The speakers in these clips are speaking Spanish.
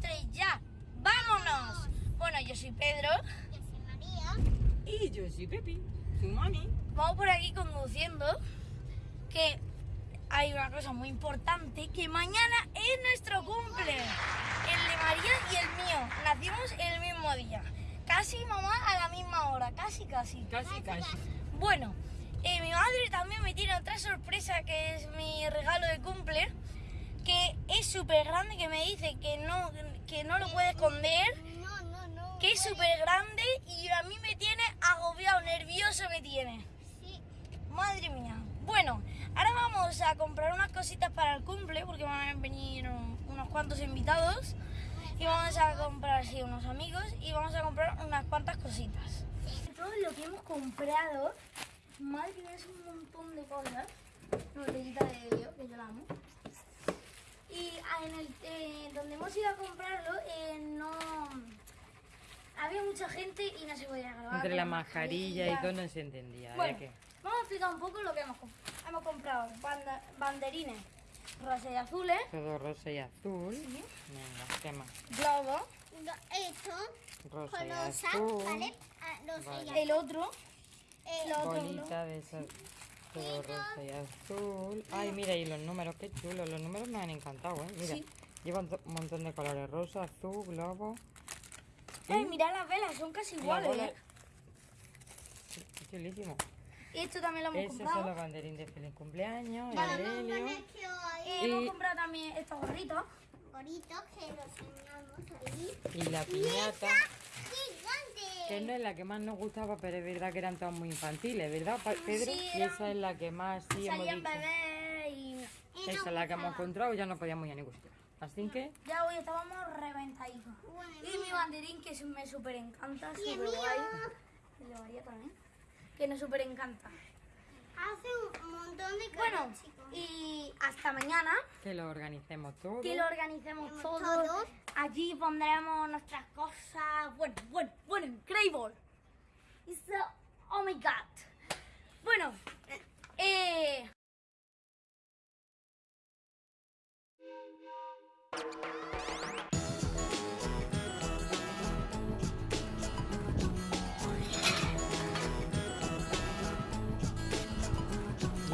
tres, ya. ¡Vámonos! Bueno, yo soy Pedro. Yo soy María. Y yo soy Pepi, su mami. Vamos por aquí conduciendo. Que hay una cosa muy importante, que mañana es nuestro cumple. El de María y el mío. Nacimos el mismo día. Casi mamá a la misma hora, casi casi. Casi, casi. Bueno, eh, mi madre también me tiene otra sorpresa que es mi regalo de cumple, que es súper grande, que me dice que no, que no lo puede esconder, No, no, no. que es súper grande y a mí me tiene agobiado, nervioso me tiene. Sí. Madre mía. Bueno, ahora vamos a comprar unas cositas para el cumple porque van a venir un- unos cuantos invitados y vamos a comprar sí, unos amigos y vamos a comprar unas cuantas cositas. Todo lo que hemos comprado, madre mía, es un montón de cosas. Una botellita de helio, que yo la amo. Y ah, en el eh, donde hemos ido a comprarlo, eh, no había mucha gente y no se podía grabar. Entre con la mascarilla y todo no se entendía. Bueno, ¿eh? que vamos a explicar un poco lo que hemos comprado. Hemos comprado banda- banderines rosa y azules, Todo rosa y azul. Venga, ¿qué más? globo, Esto. Rosa y Rosa, azul. ¿vale? Ah, rosa Vale. y azul. el otro, Eh, lo otro Bolita de esas. Todo rosa y azul. Ay, mira, y los números, qué chulos. Los números me han encantado, ¿eh? Mira, Sí. llevan un montón de colores. Rosa, azul, globo. Ay, mirad las velas, son casi iguales. bola- ¿eh? Qué chulísimo. Y esto también lo hemos Esos son comprado. los banderines de feliz cumpleaños. Vamos el a helio. poner que hay Eh, hemos Y- comprado también estos gorritos. bonitos que los enseñamos ahí. Y la piñata. Que no es la que más nos gustaba, pero es verdad que eran todas muy infantiles, ¿verdad, Pedro? Sí, y esa es la que más sí hemos Salían dicho. bebés y Y Esa es la que hemos encontrado y ya no podíamos ir a ningún sitio. Así que, ya hoy estábamos reventaditos. Bueno, Y mi banderín que me súper encanta, Y súper guay. El de María también. Que nos súper encanta. hace un montón de Bueno, cosas, chicos. y hasta mañana. que lo organicemos todo. que lo organicemos Hacemos todo. Aquí pondremos nuestras cosas. Bueno, bueno, bueno, increíble. It's a- oh my god. Bueno, eh.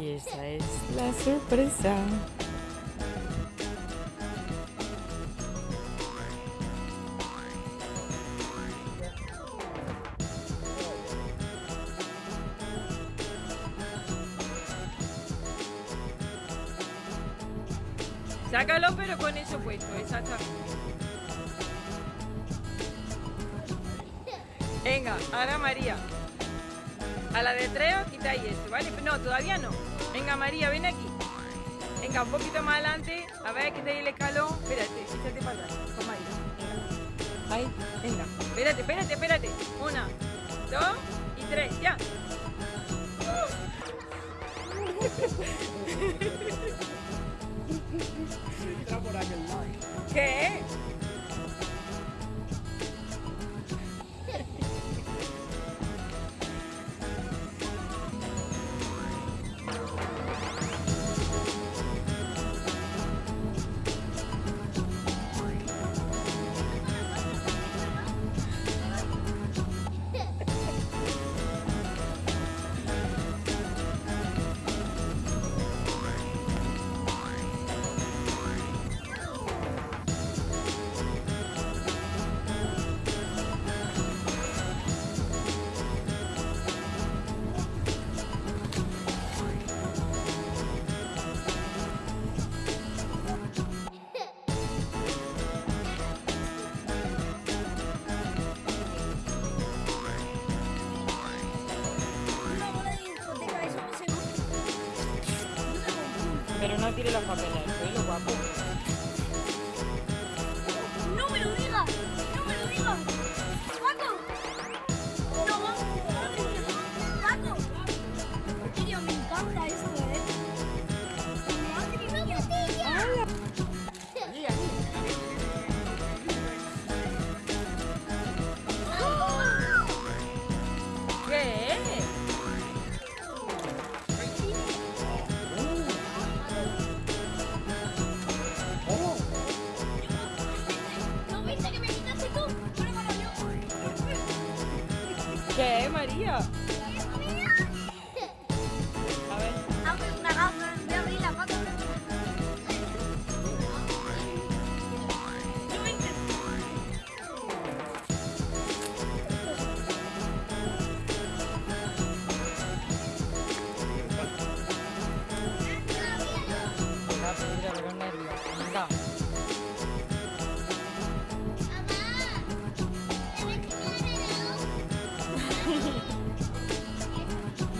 Y esa es la sorpresa. Sácalo, pero con eso puesto, exactamente. Venga, ahora María. A la de tres os quitáis esto, ¿vale? No, todavía no. Venga, María, ven aquí. Venga, un poquito más adelante. A ver, quitáis el escalón. Espérate, échate para atrás. María. Venga. Ahí, venga. Espérate, espérate, espérate. Pero no tire los papeles al suelo, guapo. ¿Qué es, María?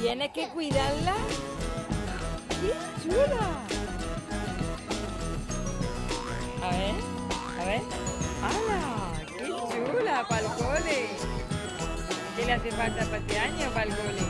Tienes que cuidarla. ¡Qué chula! A ver, a ver. ¡Hala! ¡Qué chula! ¡Para el cole! ¿Qué le hace falta para este año para el cole?